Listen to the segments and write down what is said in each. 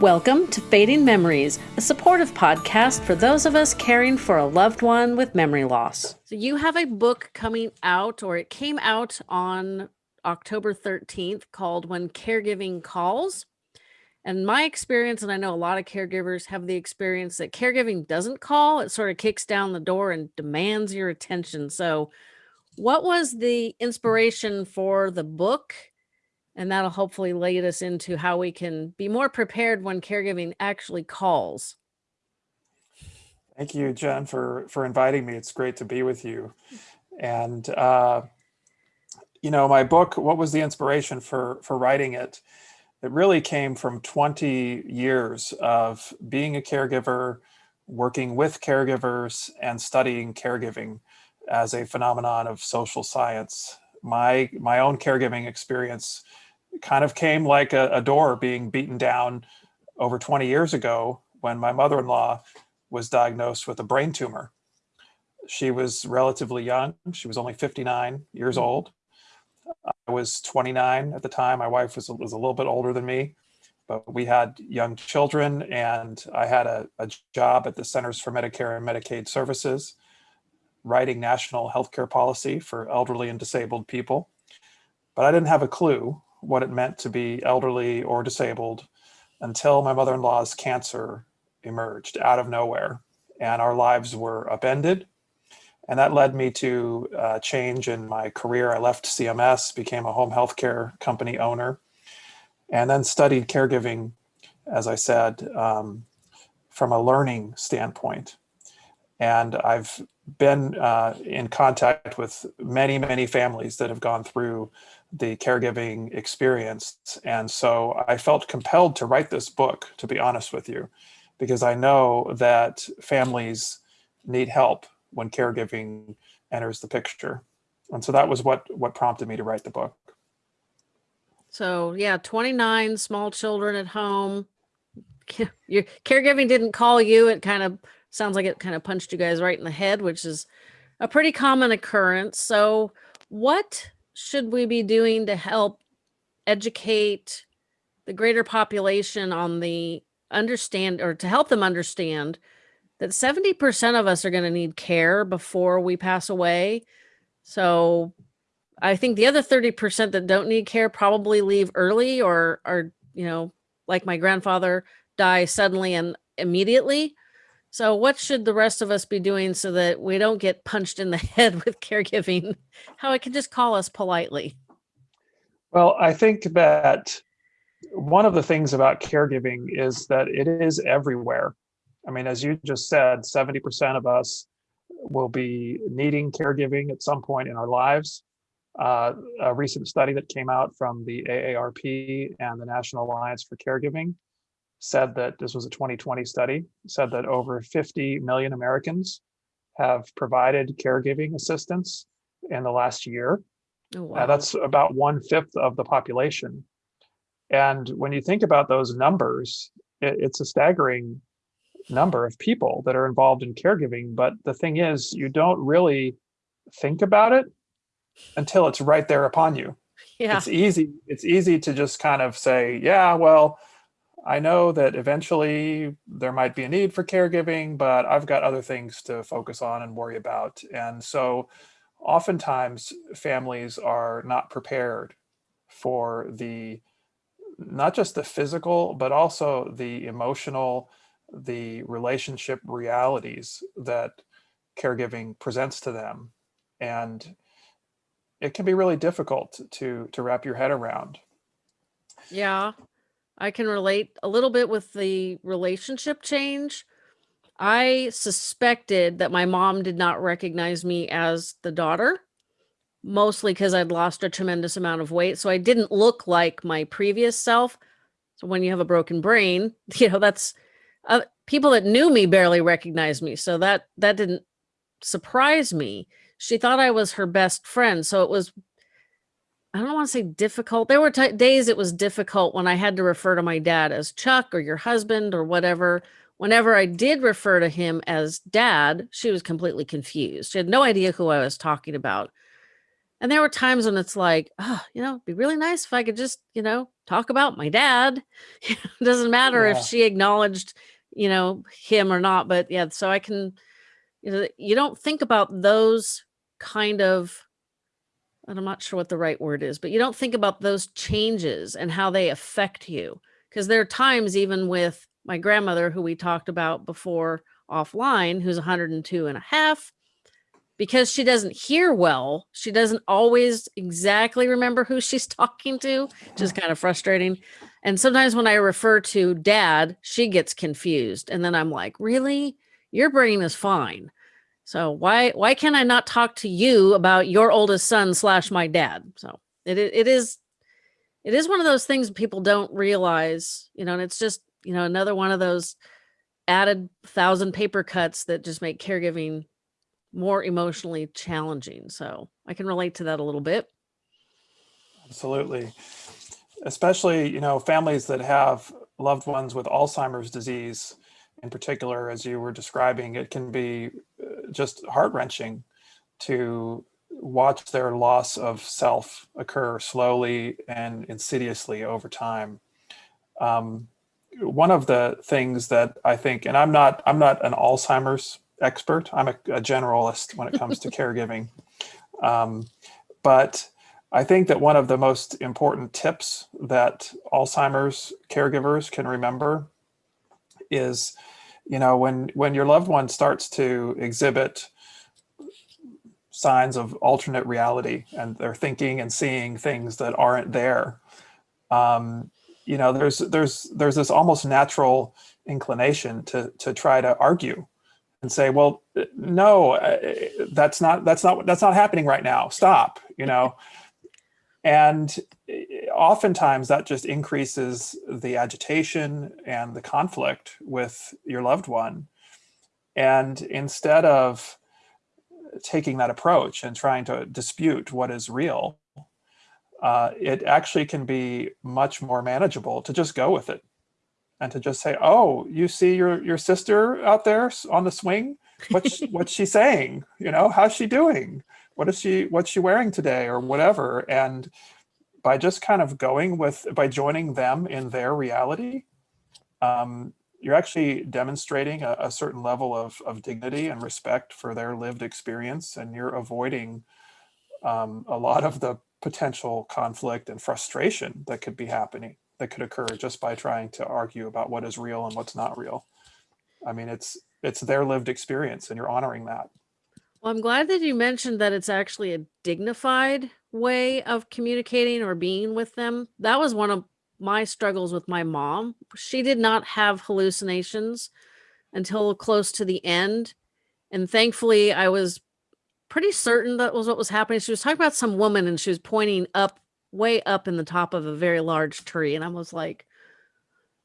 Welcome to Fading Memories, a supportive podcast for those of us caring for a loved one with memory loss. So, you have a book coming out, or it came out on October 13th called When Caregiving Calls. And my experience, and I know a lot of caregivers have the experience that caregiving doesn't call, it sort of kicks down the door and demands your attention. So, what was the inspiration for the book? And that'll hopefully lead us into how we can be more prepared when caregiving actually calls. Thank you, Jen, for, for inviting me. It's great to be with you. And, uh, you know, my book, what was the inspiration for, for writing it? It really came from 20 years of being a caregiver, working with caregivers, and studying caregiving as a phenomenon of social science. My, my own caregiving experience kind of came like a, a door being beaten down over 20 years ago when my mother-in-law was diagnosed with a brain tumor. She was relatively young. She was only 59 years mm. old. I was 29 at the time. My wife was, was a little bit older than me, but we had young children and I had a, a job at the Centers for Medicare and Medicaid Services, writing national healthcare policy for elderly and disabled people. But I didn't have a clue what it meant to be elderly or disabled until my mother-in-law's cancer emerged out of nowhere and our lives were upended. And that led me to uh, change in my career. I left CMS, became a home health care company owner, and then studied caregiving, as I said, um, from a learning standpoint. And I've been uh, in contact with many, many families that have gone through the caregiving experience. And so I felt compelled to write this book, to be honest with you, because I know that families need help when caregiving enters the picture. And so that was what, what prompted me to write the book. So yeah, 29 small children at home. Your caregiving didn't call you. It kind of sounds like it kind of punched you guys right in the head, which is a pretty common occurrence. So what should we be doing to help educate the greater population on the understand or to help them understand that 70% of us are going to need care before we pass away. So I think the other 30% that don't need care probably leave early or are, you know, like my grandfather die suddenly and immediately. So what should the rest of us be doing so that we don't get punched in the head with caregiving? How it can just call us politely. Well, I think that one of the things about caregiving is that it is everywhere. I mean, as you just said, 70% of us will be needing caregiving at some point in our lives. Uh, a recent study that came out from the AARP and the National Alliance for Caregiving said that this was a 2020 study, said that over 50 million Americans have provided caregiving assistance in the last year. Oh, wow. uh, that's about one fifth of the population. And when you think about those numbers, it, it's a staggering number of people that are involved in caregiving. But the thing is, you don't really think about it until it's right there upon you. Yeah. It's easy. It's easy to just kind of say, yeah, well, I know that eventually there might be a need for caregiving, but I've got other things to focus on and worry about. And so oftentimes families are not prepared for the, not just the physical, but also the emotional, the relationship realities that caregiving presents to them. And it can be really difficult to, to wrap your head around. Yeah. I can relate a little bit with the relationship change. I suspected that my mom did not recognize me as the daughter, mostly because I'd lost a tremendous amount of weight. So I didn't look like my previous self. So when you have a broken brain, you know, that's uh, people that knew me barely recognized me. So that that didn't surprise me. She thought I was her best friend. So it was I don't want to say difficult. There were days it was difficult when I had to refer to my dad as Chuck or your husband or whatever. Whenever I did refer to him as dad, she was completely confused. She had no idea who I was talking about. And there were times when it's like, oh, you know, it'd be really nice if I could just, you know, talk about my dad. it doesn't matter Yeah. if she acknowledged, you know, him or not. But yeah, so I can, you know, you don't think about those kind of, I'm not sure what the right word is, but you don't think about those changes and how they affect you. Because there are times, even with my grandmother, who we talked about before offline, who's 102 and a half, because she doesn't hear well, she doesn't always exactly remember who she's talking to, which is mm. kind of frustrating. And sometimes when I refer to dad, she gets confused. And then I'm like, really? Your brain is fine. So why why can I not talk to you about your oldest son slash my dad? So it it is it is one of those things people don't realize, you know, and it's just, you know, another one of those added thousand paper cuts that just make caregiving more emotionally challenging. So I can relate to that a little bit. Absolutely. Especially, you know, families that have loved ones with Alzheimer's disease in particular, as you were describing, it can be uh, just heart wrenching to watch their loss of self occur slowly and insidiously over time. Um, one of the things that I think, and I'm not, I'm not an Alzheimer's expert. I'm a, a generalist when it comes to caregiving. Um, but I think that one of the most important tips that Alzheimer's caregivers can remember is, you know, when when your loved one starts to exhibit signs of alternate reality and they're thinking and seeing things that aren't there, um, you know, there's there's there's this almost natural inclination to to try to argue and say, well, no, uh, that's not that's not that's not happening right now. Stop, you know. And oftentimes that just increases the agitation and the conflict with your loved one. And instead of taking that approach and trying to dispute what is real, uh, it actually can be much more manageable to just go with it and to just say, "Oh, you see your your sister out there on the swing? What's what's she saying? You know, how's she doing? What is she what's she wearing today or whatever?" And by just kind of going with by joining them in their reality, um, you're actually demonstrating a, a certain level of of dignity and respect for their lived experience, and you're avoiding um, a lot of the potential conflict and frustration that could be happening that could occur just by trying to argue about what is real and what's not real. I mean, it's it's their lived experience, and you're honoring that. Well, I'm glad that you mentioned that it's actually a dignified way of communicating or being with them. That was one of my struggles with my mom. She did not have hallucinations until close to the end. And thankfully, I was pretty certain that was what was happening. She was talking about some woman and she was pointing up, way up in the top of a very large tree. And I was like,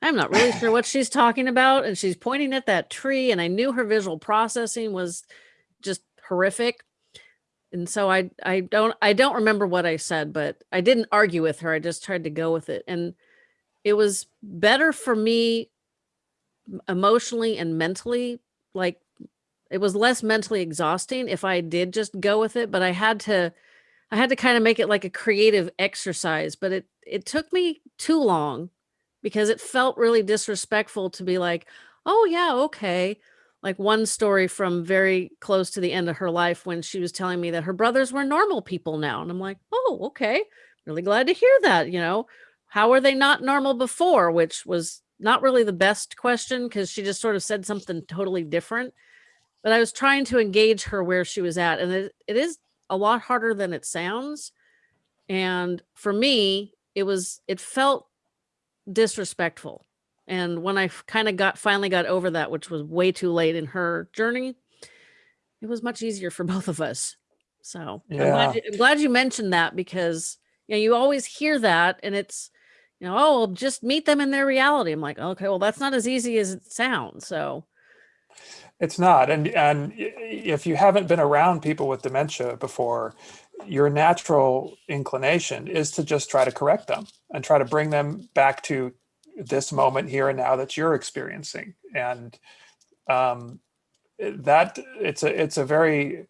I'm not really sure what she's talking about. And she's pointing at that tree. And I knew her visual processing was just horrific. And so I I don't I don't remember what I said, but I didn't argue with her. I just tried to go with it. And it was better for me emotionally and mentally. Like it was less mentally exhausting if I did just go with it, but I had to I had to kind of make it like a creative exercise, but it it took me too long because it felt really disrespectful to be like, "Oh yeah, okay." Like one story from very close to the end of her life when she was telling me that her brothers were normal people now, and I'm like, "Oh, okay. Really glad to hear that, you know. How were they not normal before?" Which was not really the best question because she just sort of said something totally different. But I was trying to engage her where she was at, and it, it is a lot harder than it sounds. And for me, it was it felt disrespectful. And when I kind of got finally got over that, which was way too late in her journey, it was much easier for both of us. So I'm glad, you, I'm glad you mentioned that because you know you always hear that and it's you know oh well, just meet them in their reality. I'm like okay well that's not as easy as it sounds. So It's not, and and if you haven't been around people with dementia before, your natural inclination is to just try to correct them and try to bring them back to this moment here and now that you're experiencing, and um, that it's a it's a very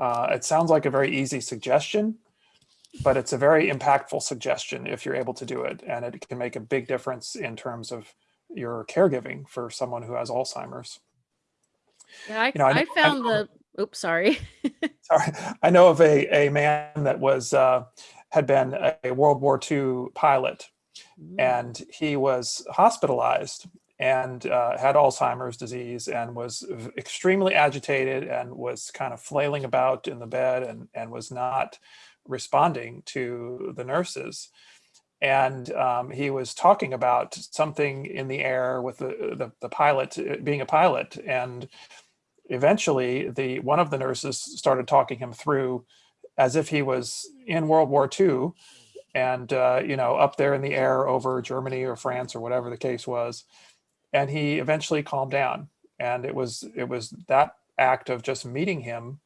Uh, it sounds like a very easy suggestion, but it's a very impactful suggestion if you're able to do it. And it can make a big difference in terms of your caregiving for someone who has Alzheimer's. Yeah, I, You know, I I know- I found the, oops, sorry. Sorry, I know of a, a man that was, uh, had been a World War II pilot Mm, and he was hospitalized and uh, had Alzheimer's disease and was extremely agitated and was kind of flailing about in the bed and, and was not responding to the nurses. And um, he was talking about something in the air with the, the, the pilot being a pilot. And eventually the one of the nurses started talking him through as if he was in World War II and uh, you know up there in the air over Germany or France or whatever the case was, and he eventually calmed down. And it was it was that act of just meeting him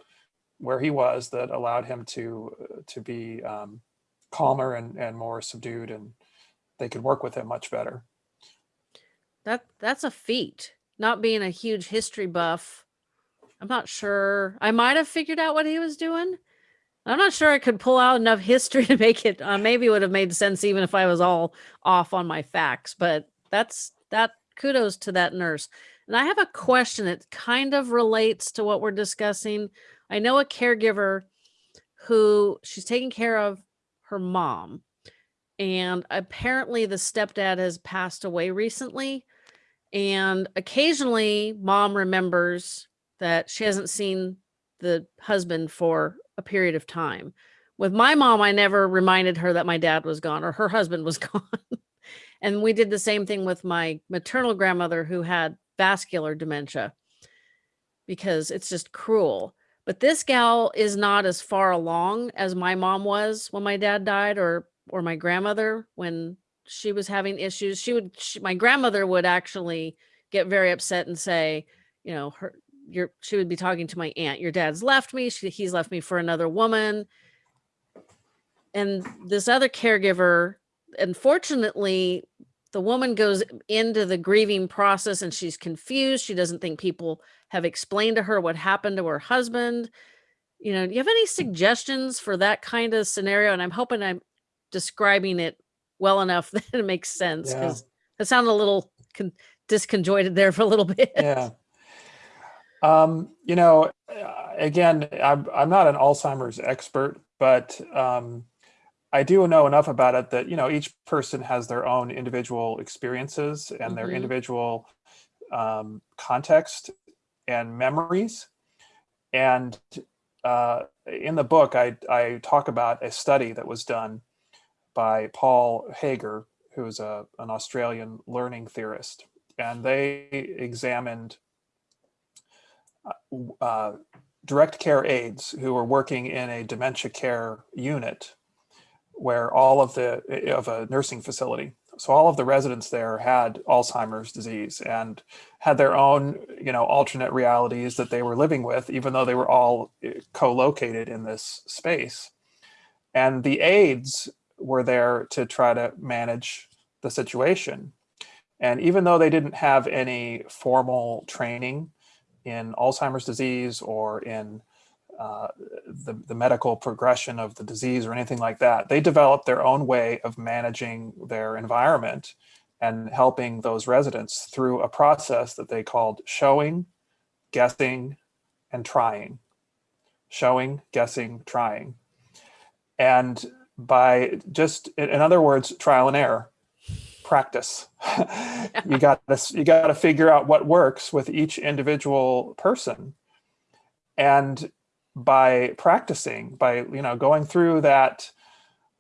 where he was that allowed him to uh, to be um, calmer and and more subdued, and they could work with him much better. That that's a feat. Not being a huge history buff, I'm not sure. I might have figured out what he was doing. I'm not sure I could pull out enough history to make it. Uh, maybe would have made sense even if I was all off on my facts. But that's that. Kudos to that nurse. And I have a question that kind of relates to what we're discussing. I know a caregiver who she's taking care of her mom, and apparently the stepdad has passed away recently. And occasionally, mom remembers that she hasn't seen the husband for a period of time. With my mom, I never reminded her that my dad was gone or her husband was gone. and we did the same thing with my maternal grandmother who had vascular dementia because it's just cruel. But this gal is not as far along as my mom was when my dad died or or my grandmother when she was having issues. She would she, my grandmother would actually get very upset and say, you know, her your she would be talking to my aunt your dad's left me she, he's left me for another woman and this other caregiver unfortunately the woman goes into the grieving process and she's confused she doesn't think people have explained to her what happened to her husband you know do you have any suggestions for that kind of scenario and i'm hoping i'm describing it well enough that it makes sense Yeah. because it sounded a little con- disconjointed there for a little bit yeah. Um, you know, uh, again, I'm, I'm not an Alzheimer's expert, but um, I do know enough about it that, you know, each person has their own individual experiences and their Mhm. individual um, context and memories. And uh, in the book, I, I talk about a study that was done by Paul Hager, who's a, an Australian learning theorist. And they examined uh, direct care aides who were working in a dementia care unit where all of the of a nursing facility. So all of the residents there had alzheimer's disease and had their own you know alternate realities that they were living with even though they were all eh, co-located in this space. And the aides were there to try to manage the situation. And even though they didn't have any formal training in Alzheimer's disease or in uh, the, the medical progression of the disease or anything like that. They developed their own way of managing their environment and helping those residents through a process that they called showing, guessing, and trying. Showing, guessing, trying. And by just, in other words, trial and error, practice. you got to you got to figure out what works with each individual person. And by practicing, by you know going through that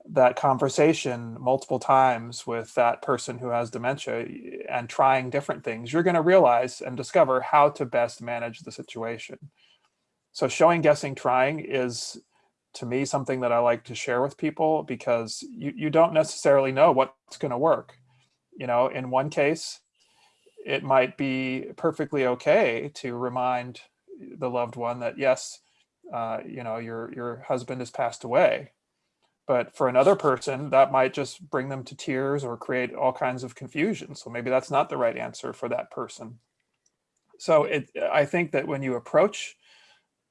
that conversation multiple times with that person who has dementia and trying different things, you're going to realize and discover how to best manage the situation. So showing, guessing, trying is to me something that I like to share with people because you, you don't necessarily know what's going to work. You know, in one case, it might be perfectly okay to remind the loved one that yes, uh, you know, your your husband has passed away. But for another person, that might just bring them to tears or create all kinds of confusion. So maybe that's not the right answer for that person. So it, I think that when you approach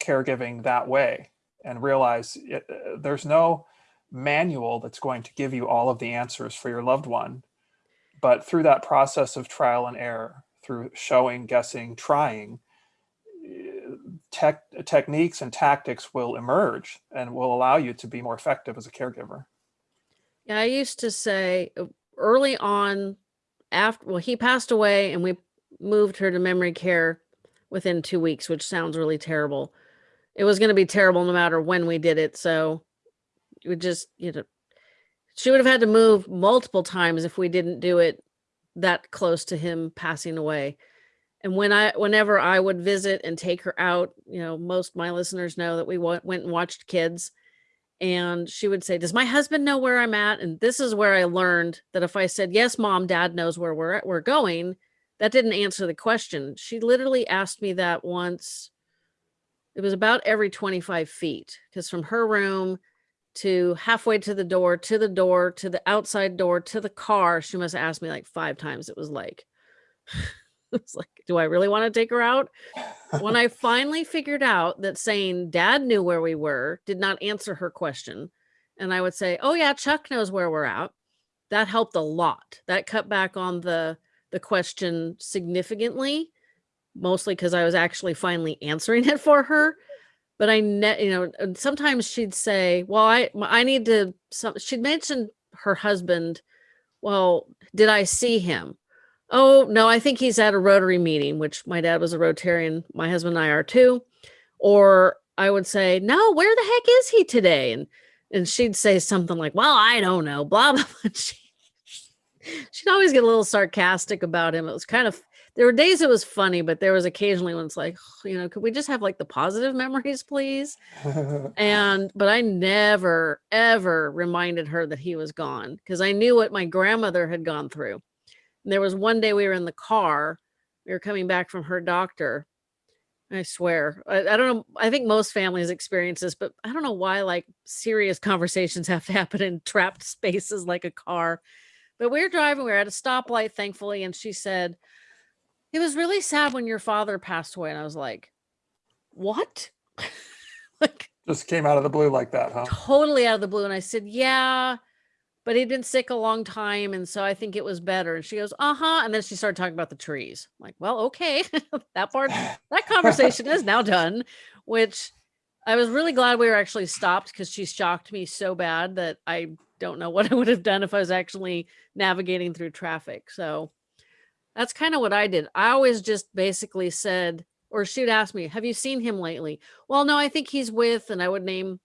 caregiving that way and realize it, uh, there's no manual that's going to give you all of the answers for your loved one. But through that process of trial and error, through showing, guessing, trying, tech, techniques and tactics will emerge and will allow you to be more effective as a caregiver. Yeah, I used to say uh, early on after well he passed away and we moved her to memory care within 2 weeks, which sounds really terrible. It was going to be terrible no matter when we did it, so we just, you know, she would have had to move multiple times if we didn't do it that close to him passing away. And when I, whenever I would visit and take her out, you know, most my listeners know that we went and watched kids, and she would say, "Does my husband know where I'm at?" And this is where I learned that if I said, "Yes, mom, dad knows where we're at, we're going," that didn't answer the question. She literally asked me that once. It was about every 25 feet because from her room to halfway to the door, to the door, to the outside door, to the car. She must have asked me like five times. It was like, it's like, do I really want to take her out? When I finally figured out that saying dad knew where we were did not answer her question, and I would say, oh yeah, Chuck knows where we're at. That helped a lot. That cut back on the the question significantly, mostly because I was actually finally answering it for her but I you know sometimes she'd say, "Well, I, I need to." Some she'd mention her husband. Well, did I see him? Oh no, I think he's at a Rotary meeting, which my dad was a Rotarian. My husband and I are too. Or I would say, "No, where the heck is he today?" And and she'd say something like, "Well, I don't know." Blah blah. blah. She, she'd always get a little sarcastic about him. It was kind of there were days it was funny, but there was occasionally when it's like, you know, could we just have like the positive memories, please? And but I never ever reminded her that he was gone because I knew what my grandmother had gone through. And there was one day we were in the car, we were coming back from her doctor. I swear, I, I don't know. I think most families experience this, but I don't know why like serious conversations have to happen in trapped spaces like a car. But we were driving, we were at a stoplight, thankfully, and she said, It was really sad when your father passed away. And I was like, What? like Just came out of the blue like that, huh? totally out of the blue. And I said, Yeah, but he'd been sick a long time. And so I think it was better. And she goes, Uh huh. And then she started talking about the trees. I'm like, well, okay. that part, that conversation is now done, which I was really glad we were actually stopped because she shocked me so bad that I don't know what I would have done if I was actually navigating through traffic. So that's kind of what I did. I always just basically said, or she'd ask me, Have you seen him lately? Well, no, I think he's with, and I would name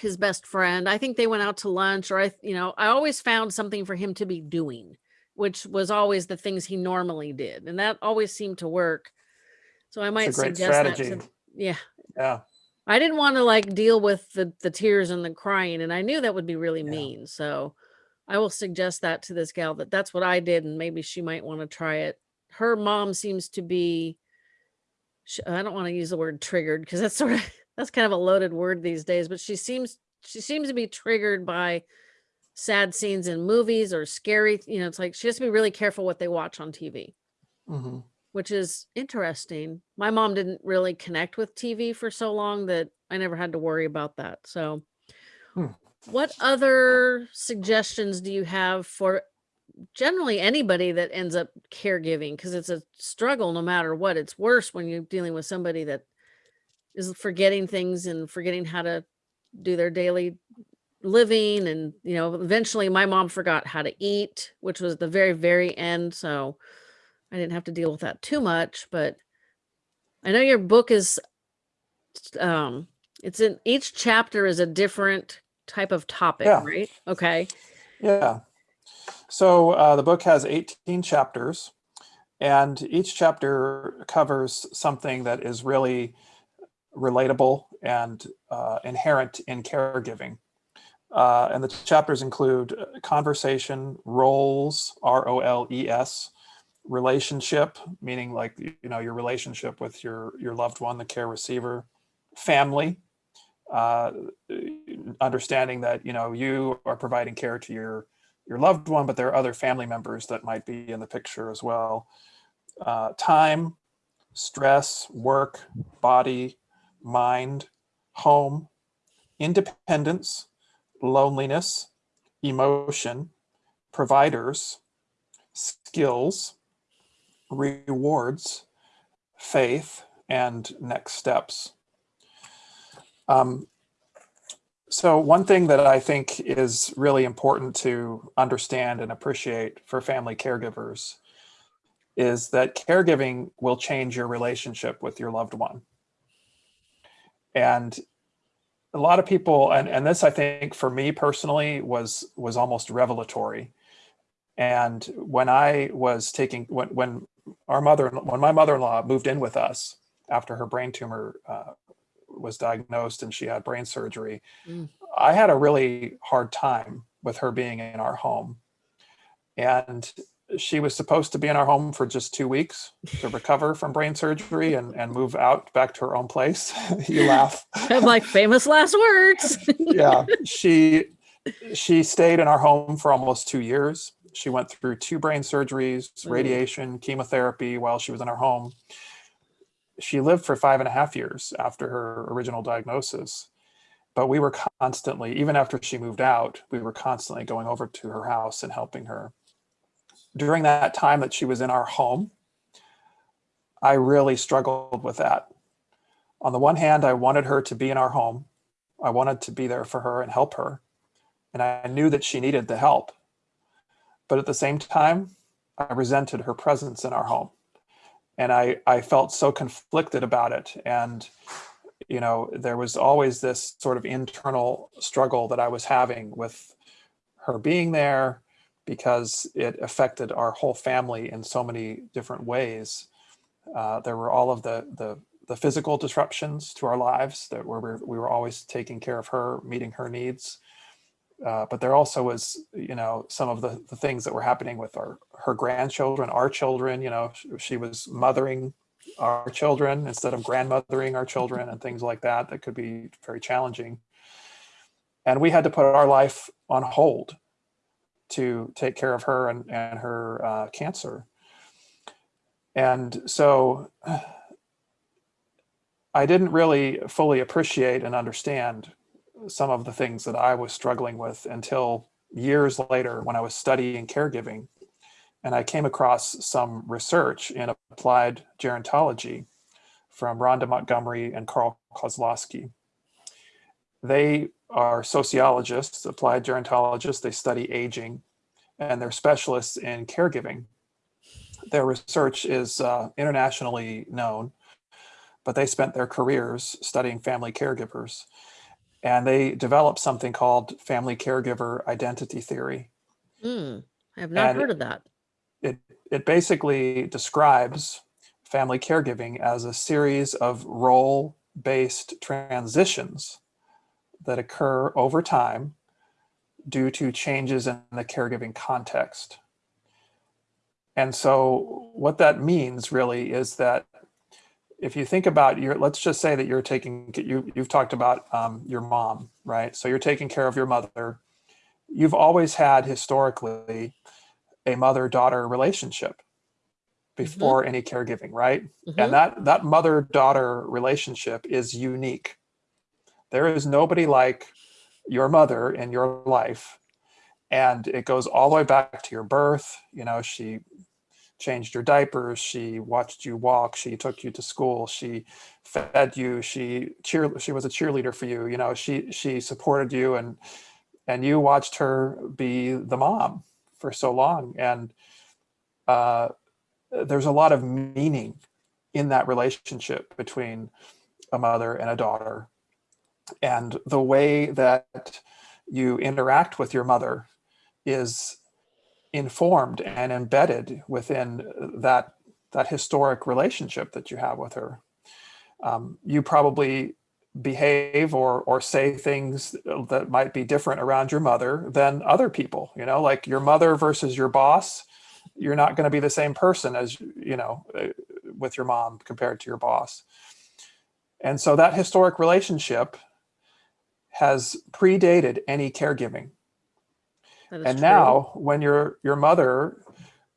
his best friend. I think they went out to lunch, or I, you know, I always found something for him to be doing, which was always the things he normally did. And that always seemed to work. So I might It's a great suggest that to, yeah. Yeah. I didn't want to like deal with the the tears and the crying, and I knew that would be really Yeah. mean. So I will suggest that to this gal that that's what I did, and maybe she might want to try it. Her mom seems to be. I don't want to use the word triggered because that's sort of that's kind of a loaded word these days. But she seems she seems to be triggered by sad scenes in movies or scary. You know, it's like she has to be really careful what they watch on TV hmm which is interesting. My mom didn't really connect with TV for so long that I never had to worry about that. So, Hmm. What other suggestions do you have for generally anybody that ends up caregiving? Because it's a struggle no matter what. It's worse when you're dealing with somebody that is forgetting things and forgetting how to do their daily living. And, you know, eventually my mom forgot how to eat, which was the very, very end. So, I didn't have to deal with that too much, but I know your book is um it's in each chapter is a different type of topic, Yeah. right? Okay. Yeah. So uh, the book has 18 chapters, and each chapter covers something that is really relatable and uh, inherent in caregiving. Uh, and the chapters include uh, conversation, roles, R O L E S, relationship, meaning like you know your relationship with your your loved one, the care receiver, family, uh, understanding that you know you are providing care to your your loved one, but there are other family members that might be in the picture as well. Uh, time, stress, work, body, mind, home, independence, loneliness, emotion, providers, skills, rewards, faith, and next steps. Um, so one thing that I think is really important to understand and appreciate for family caregivers is that caregiving will change your relationship with your loved one. And a lot of people, and, and this I think for me personally was was almost revelatory. And when I was taking, when, when our mother, when my mother-in-law moved in with us after her brain tumor uh, was diagnosed and she had brain surgery, Mm. I had a really hard time with her being in our home. And she was supposed to be in our home for just two weeks to recover from brain surgery and, and move out back to her own place. you laugh. I'm like famous last words. yeah. She she stayed in our home for almost two years. She went through two brain surgeries, Mm. radiation, chemotherapy while she was in our home. She lived for five and a half years after her original diagnosis. But we were constantly, even after she moved out, we were constantly going over to her house and helping her. During that time that she was in our home, I really struggled with that. On the one hand, I wanted her to be in our home. I wanted to be there for her and help her. And I knew that she needed the help. But at the same time, I resented her presence in our home. And I, I felt so conflicted about it. And, you know, there was always this sort of internal struggle that I was having with her being there because it affected our whole family in so many different ways. Uh, there were all of the, the, the physical disruptions to our lives that were, we were always taking care of her, meeting her needs. Uh, but there also was, you know, some of the, the things that were happening with our her grandchildren, our children. You know, she, she was mothering our children instead of grandmothering our children and things like that. That could be very challenging. And we had to put our life on hold to take care of her and, and her uh, cancer. And so I didn't really fully appreciate and understand some of the things that I was struggling with until years later when I was studying caregiving. And I came across some research in applied gerontology from Rhonda Montgomery and Karl Kosloski. They are sociologists, applied gerontologists. They study aging and they're specialists in caregiving. Their research is uh, internationally known, but they spent their careers studying family caregivers and they developed something called family caregiver identity theory. Hmm, I have not And- heard of that. It, it basically describes family caregiving as a series of role-based transitions that occur over time due to changes in the caregiving context. And so what that means really is that if you think about your, let's just say that you're taking, you, you've talked about um, your mom, right? So you're taking care of your mother. You've always had historically a mother-daughter relationship before any caregiving, right? Mhm. And that, that mother-daughter relationship is unique. There is nobody like your mother in your life. And it goes all the way back to your birth. You know, she changed your diapers, she watched you walk, she took you to school, she fed you, she cheer she was a cheerleader for you, you know, she she supported you and and you watched her be the mom for so long. And uh, there's a lot of meaning in that relationship between a mother and a daughter. And the way that you interact with your mother is informed and embedded within that that historic relationship that you have with her. Um, you probably behave or or say things that might be different around your mother than other people. You know, like your mother versus your boss. You're not going to be the same person as you know uh, with your mom compared to your boss. And so that historic relationship has predated any caregiving. And true. now when your your mother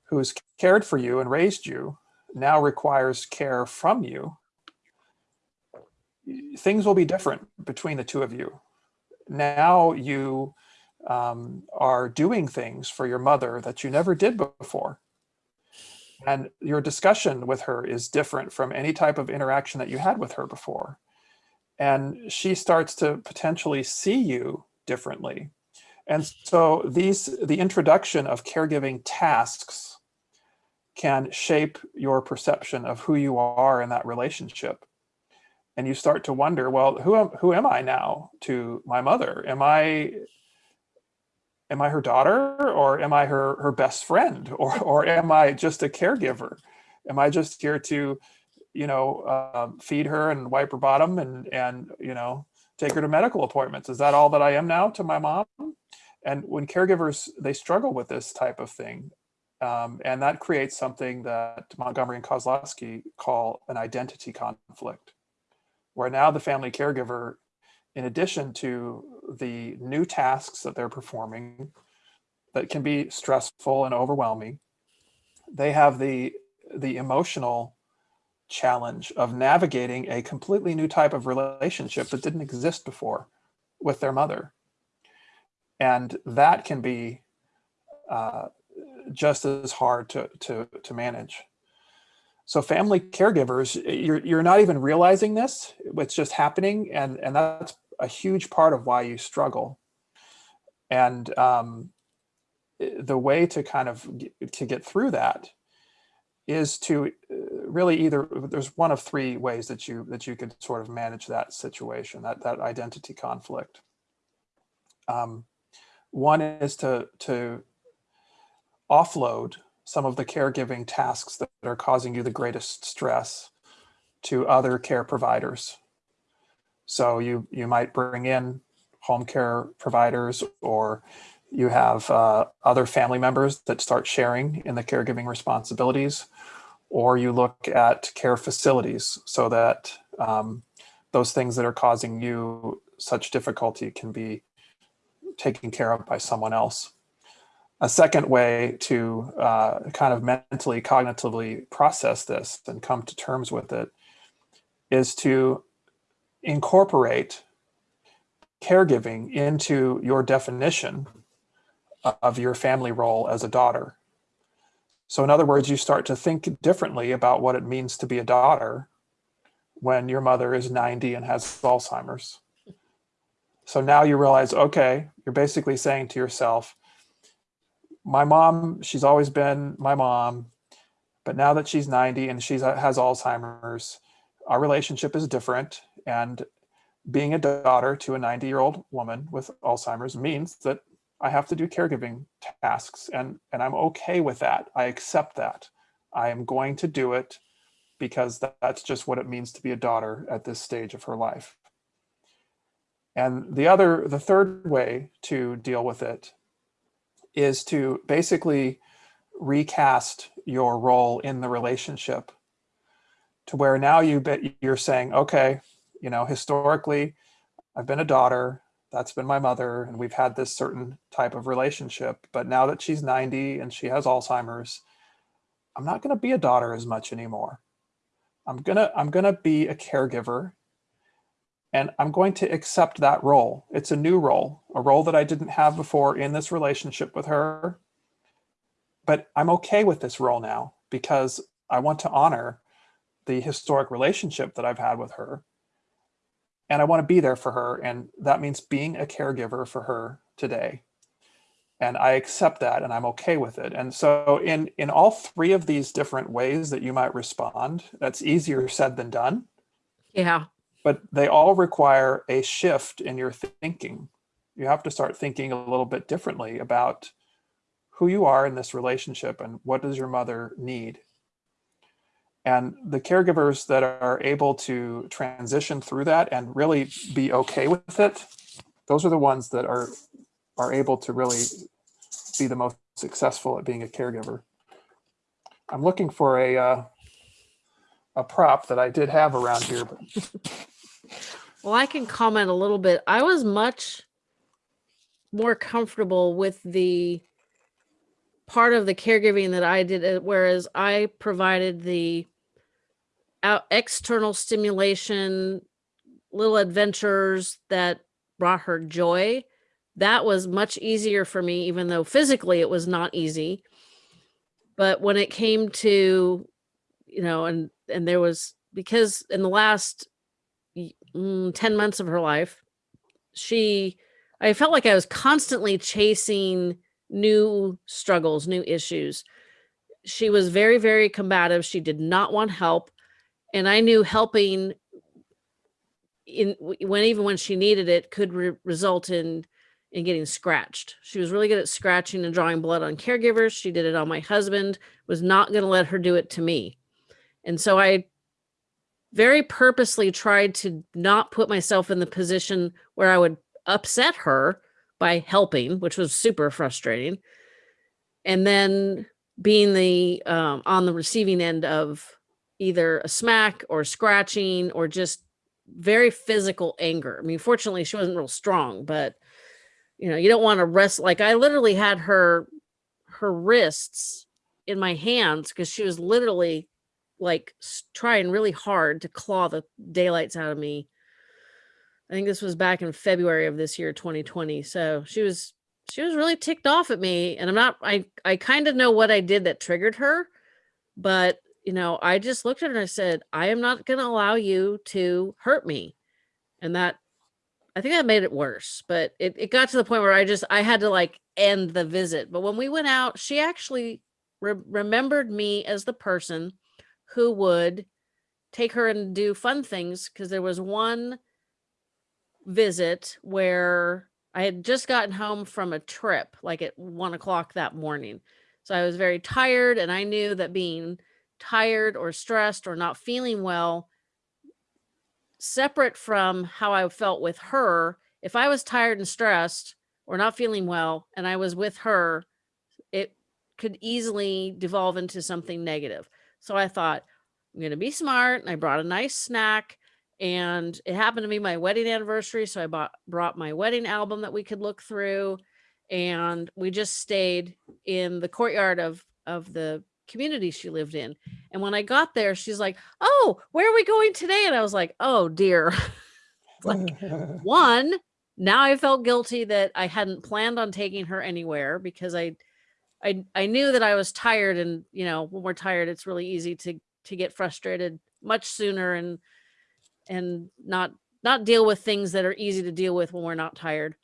who's cared for you and raised you now requires care from you, things will be different between the two of you. Now you um, are doing things for your mother that you never did before. And your discussion with her is different from any type of interaction that you had with her before. And she starts to potentially see you differently. And so these the introduction of caregiving tasks can shape your perception of who you are in that relationship. And you start to wonder, well, who am, who am I now to my mother? Am I am I her daughter or am I her her best friend or or am I just a caregiver? Am I just here to, you know, uh, feed her and wipe her bottom and and you know take her to medical appointments? Is that all that I am now to my mom? And when caregivers they struggle with this type of thing, um, and that creates something that Montgomery and Kosloski call an identity conflict, where now the family caregiver in addition to the new tasks that they're performing that can be stressful and overwhelming, they have the, the emotional challenge of navigating a completely new type of relationship that didn't exist before with their mother. And that can be uh, just as hard to, to, to manage. So family caregivers, you're, you're not even realizing this, it's just happening. And, and that's a huge part of why you struggle. And um, the way to kind of get, to get through that is to uh, really either there's one of three ways that you that you could sort of manage that situation that that identity conflict. Um, one is to to offload some of the caregiving tasks that are causing you the greatest stress to other care providers so you, you might bring in home care providers or you have uh, other family members that start sharing in the caregiving responsibilities, or you look at care facilities so that um, those things that are causing you such difficulty can be taken care of by someone else. A second way to uh, kind of mentally, cognitively process this and come to terms with it is to incorporate caregiving into your definition of your family role as a daughter. So in other words, you start to think differently about what it means to be a daughter when your mother is 90 and has Alzheimer's. So now you realize, okay, you're basically saying to yourself, my mom, she's always been my mom, but now that she's 90 and she uh, has Alzheimer's, our relationship is different. And being a daughter to a 90 year old woman with Alzheimer's means that I have to do caregiving tasks and, and I'm okay with that. I accept that. I am going to do it because that's just what it means to be a daughter at this stage of her life. And the other, the third way to deal with it is to basically recast your role in the relationship to where now you bet you're saying, okay, you know, historically, I've been a daughter, that's been my mother, and we've had this certain type of relationship. But now that she's 90 and she has Alzheimer's, I'm not going to be a daughter as much anymore. I'm gonna I'm gonna be a caregiver and I'm going to accept that role. It's a new role, a role that I didn't have before in this relationship with her. But I'm okay with this role now because I want to honor the historic relationship that I've had with her. And I want to be there for her. And that means being a caregiver for her today. And I accept that and I'm okay with it. And so in, in all three of these different ways that you might respond, that's easier said than done. Yeah. But they all require a shift in your thinking. You have to start thinking a little bit differently about who you are in this relationship and what does your mother need and the caregivers that are able to transition through that and really be okay with it, those are the ones that are are able to really be the most successful at being a caregiver. I'm looking for a uh, a prop that I did have around here. But... Well, I can comment a little bit. I was much more comfortable with the part of the caregiving that I did, uh, whereas I provided the out external stimulation, little adventures that brought her joy, that was much easier for me, even though physically it was not easy. But when it came to, you know, and and there was because in the last mm, 10 months of her life, she I felt like I was constantly chasing new struggles, new issues. She was very, very combative. She did not want help. And I knew helping in when even when she needed it could re- result in in getting scratched. She was really good at scratching and drawing blood on caregivers. She did it on my husband. Was not going to let her do it to me. And so I very purposely tried to not put myself in the position where I would upset her by helping, which was super frustrating. And then being the um, on the receiving end of either a smack or scratching or just very physical anger. I mean, fortunately, she wasn't real strong, but you know, you don't want to rest. Like I literally had her her wrists in my hands because she was literally like trying really hard to claw the daylights out of me. I think this was back in February of this year, 2020. So she was she was really ticked off at me, and I'm not. I I kind of know what I did that triggered her, but you know, I just looked at her and I said, I am not going to allow you to hurt me, and that I think that made it worse. But it it got to the point where I just I had to like end the visit. But when we went out, she actually re- remembered me as the person who would take her and do fun things because there was one visit where I had just gotten home from a trip, like at one o'clock that morning. So I was very tired, and I knew that being tired or stressed or not feeling well, separate from how I felt with her, if I was tired and stressed or not feeling well and I was with her, it could easily devolve into something negative. So I thought, I'm going to be smart. And I brought a nice snack. And it happened to be my wedding anniversary. So I bought, brought my wedding album that we could look through. And we just stayed in the courtyard of, of the community she lived in. And when I got there, she's like, Oh, where are we going today? And I was like, Oh dear. like, one, now I felt guilty that I hadn't planned on taking her anywhere because I I I knew that I was tired and you know when we're tired it's really easy to to get frustrated much sooner and and not not deal with things that are easy to deal with when we're not tired.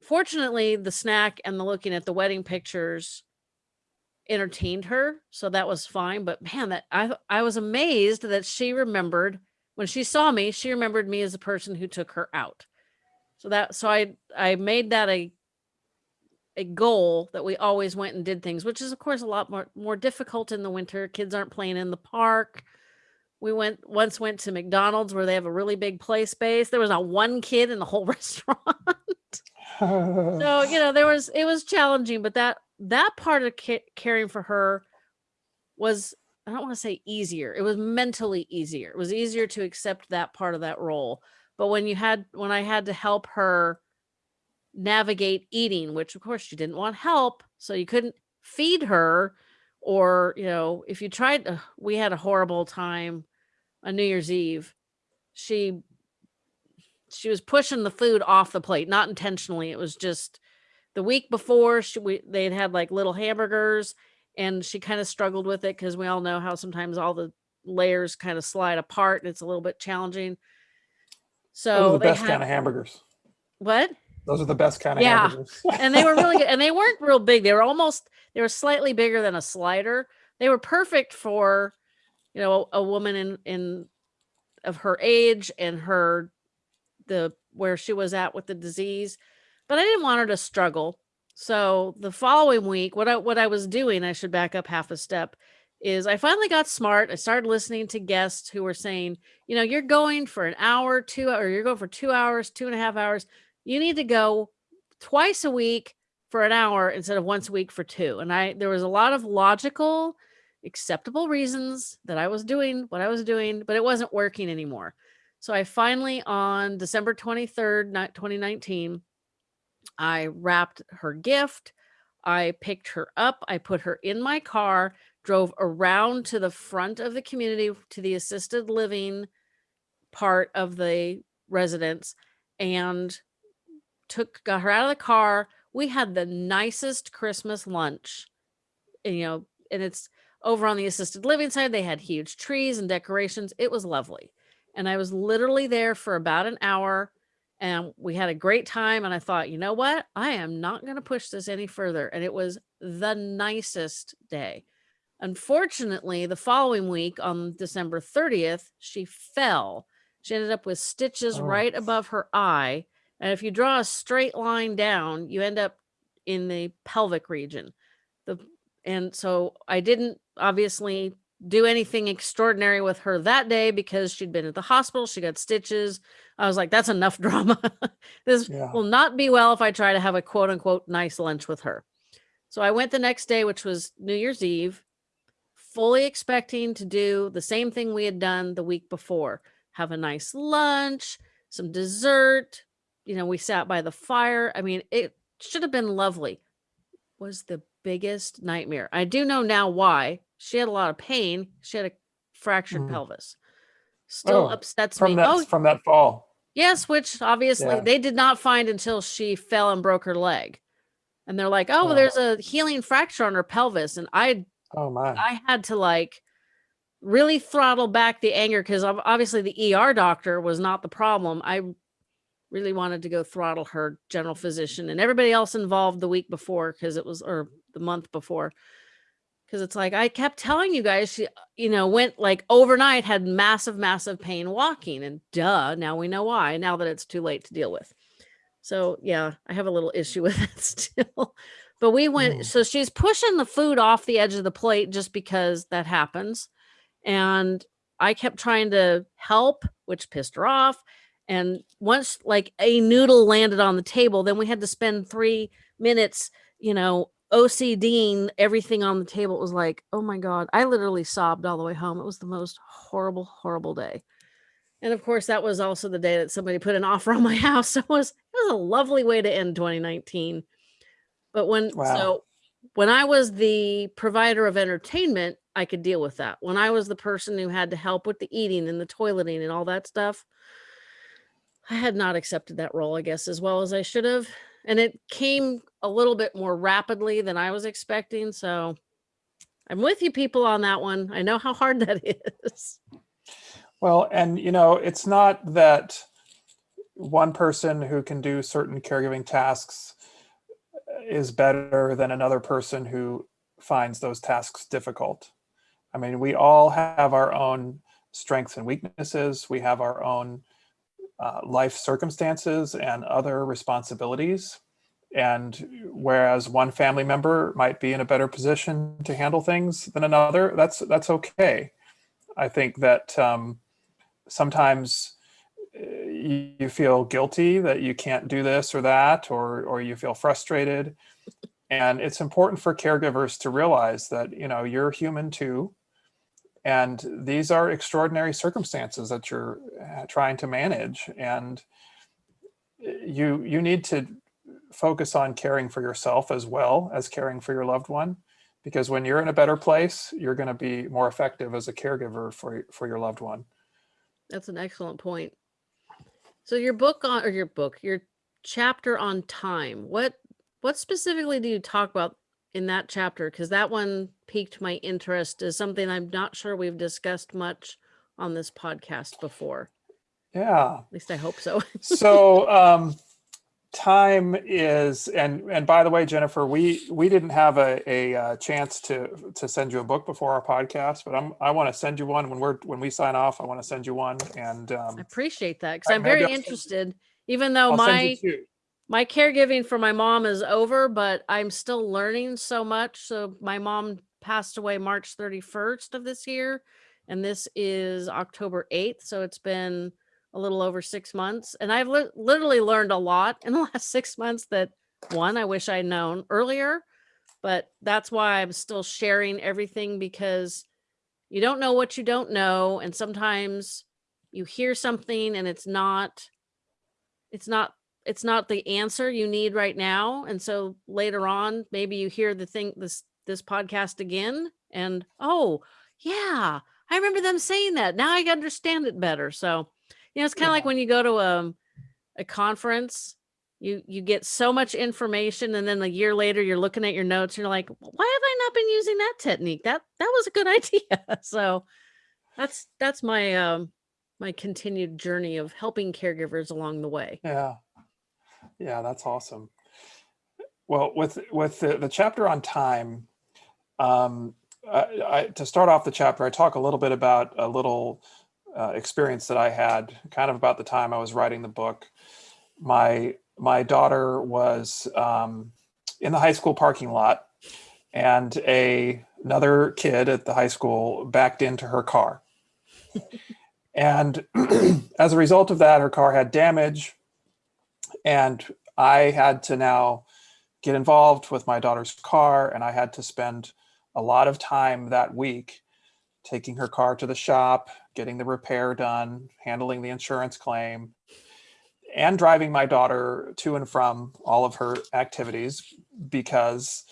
Fortunately, the snack and the looking at the wedding pictures entertained her, so that was fine, but man, that I I was amazed that she remembered when she saw me, she remembered me as the person who took her out. So that so I I made that a a goal that we always went and did things, which is of course a lot more more difficult in the winter. Kids aren't playing in the park. We went once went to McDonald's where they have a really big play space. There was not one kid in the whole restaurant. so, you know, there was it was challenging, but that that part of ca- caring for her was I don't want to say easier. It was mentally easier. It was easier to accept that part of that role. But when you had when I had to help her navigate eating, which of course she didn't want help, so you couldn't feed her or, you know, if you tried uh, we had a horrible time on New Year's Eve. She she was pushing the food off the plate, not intentionally. It was just the week before she we, they'd had like little hamburgers and she kind of struggled with it because we all know how sometimes all the layers kind of slide apart and it's a little bit challenging. So the best had kind of hamburgers. what? Those are the best kind of Yeah. hamburgers. and they were really good and they weren't real big they were almost they were slightly bigger than a slider they were perfect for you know a woman in in of her age and her the where she was at with the disease but i didn't want her to struggle so the following week what i what i was doing i should back up half a step is i finally got smart i started listening to guests who were saying you know you're going for an hour two or you're going for two hours two and a half hours you need to go twice a week for an hour instead of once a week for two. And I there was a lot of logical, acceptable reasons that I was doing what I was doing, but it wasn't working anymore. So I finally on December 23rd, ni- 2019, I wrapped her gift. I picked her up. I put her in my car, drove around to the front of the community to the assisted living part of the residence and took got her out of the car. We had the nicest Christmas lunch. And, you know, and it's over on the assisted living side. They had huge trees and decorations. It was lovely. And I was literally there for about an hour and we had a great time. And I thought, you know what? I am not going to push this any further. And it was the nicest day. Unfortunately, the following week on December 30th, she fell. She ended up with stitches Oh. right above her eye. And if you draw a straight line down, you end up in the pelvic region. The and so I didn't obviously do anything extraordinary with her that day because she'd been at the hospital. She got stitches. I was like, that's enough drama. this Yeah. will not be well if I try to have a quote unquote nice lunch with her. So I went the next day, which was New Year's Eve, fully expecting to do the same thing we had done the week before have a nice lunch, some dessert. You know, we sat by the fire. I mean, it should have been lovely. Was the biggest nightmare. I do know now why. She had a lot of pain. She had a fractured Mm. pelvis. Still Oh, upsets From me. that oh, from that fall. Yes, which obviously Yeah. they did not find until she fell and broke her leg. And they're like, "Oh, Oh. there's a healing fracture on her pelvis." And I Oh my. I had to like really throttle back the anger cuz obviously the ER doctor was not the problem. I really wanted to go throttle her general physician and everybody else involved the week before cuz it was or the month before. Cuz it's like I kept telling you guys she you know went like overnight had massive massive pain walking and duh, now we know why now that it's too late to deal with. So yeah, I have a little issue with it still. But we went, Mm. so she's pushing the food off the edge of the plate just because that happens. And I kept trying to help, which pissed her off. And once like a noodle landed on the table, then we had to spend three minutes, you know, OCDing everything on the table. It was like, oh my God, I literally sobbed all the way home. It was the most horrible, horrible day. And of course, that was also the day that somebody put an offer on my house. So it was it was a lovely way to end 2019. But when Wow. so when I was the provider of entertainment, I could deal with that. When I was the person who had to help with the eating and the toileting and all that stuff, I had not accepted that role, I guess, as well as I should have. And it came a little bit more rapidly than I was expecting. So I'm with you people on that one. I know how hard that is. Well, and you know, it's not that one person who can do certain caregiving tasks uh, is better than another person who finds those tasks difficult. I mean, we all have our own strengths and weaknesses. We have our own uh, life circumstances and other responsibilities. And whereas one family member might be in a better position to handle things than another, that's that's okay. I think that um, sometimes you, you feel guilty that you can't do this or that, or or you feel frustrated. And it's important for caregivers to realize that you know you're human too, and these are extraordinary circumstances that you're uh, trying to manage, and uh, you you need to focus on caring for yourself as well as caring for your loved one because when you're in a better place you're going to be more effective as a caregiver for for your loved one That's an excellent point. So your book on or your book, your chapter on time. What what specifically do you talk about in that chapter? Because that one piqued my interest is something I'm not sure we've discussed much on this podcast before. yeah At least I hope so. so um time is and and by the way jennifer we we didn't have a, a uh, chance to to send you a book before our podcast but i'm i want to send you one when we're when we sign off i want to send you one and um I appreciate that because I'm very I'll send- interested, even though I'll my send you two. My caregiving for my mom is over, but I'm still learning so much. So my mom passed away March 31st of this year, and this is October 8th. So it's been a little over six months, and I've li- literally learned a lot in the last six months. That one, I wish I'd known earlier, but that's why I'm still sharing everything because you don't know what you don't know, and sometimes you hear something and it's not it's not it's not the answer you need right now and so later on maybe you hear the thing this this podcast again and oh yeah i remember them saying that now i understand it better so You know, it's kind of like when you go to um, a conference, you you get so much information, and then a year later, you're looking at your notes, and you're like, why have I not been using that technique? That that was a good idea. so that's that's my um my continued journey of helping caregivers along the way. Yeah. Yeah, that's awesome. Well, with with the, the chapter on time, um, I, I, to start off the chapter, I talk a little bit about a little uh, experience that I had, kind of about the time I was writing the book. My my daughter was um, in the high school parking lot, and a another kid at the high school backed into her car. and as a result of that, her car had damage and I had to now get involved with my daughter's car, and I had to spend a lot of time that week taking her car to the shop, getting the repair done, handling the insurance claim, and driving my daughter to and from all of her activities because